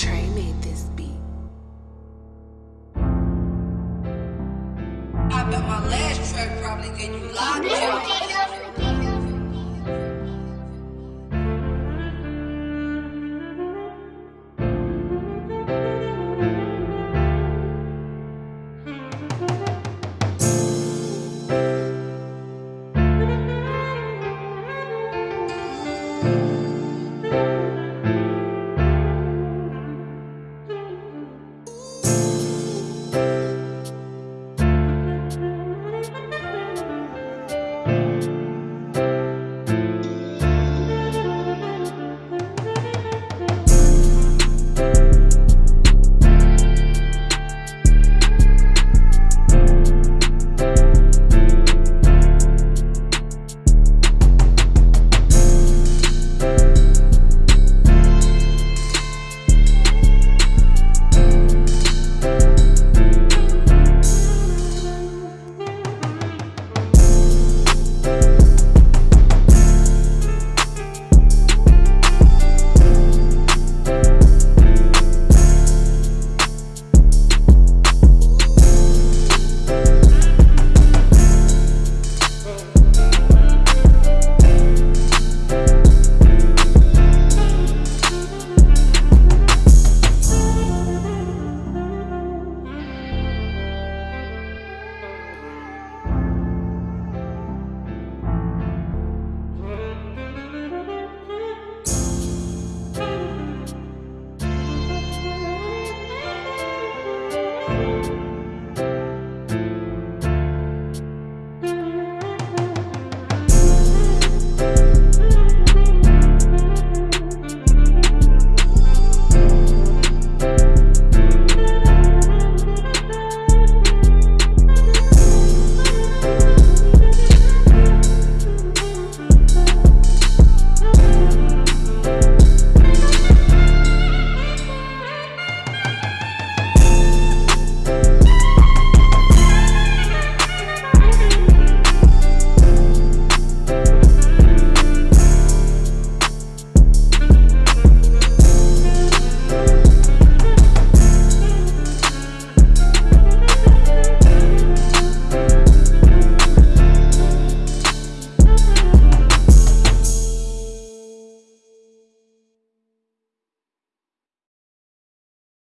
Trey made this beat. I bet my last track probably gave you lockjaw.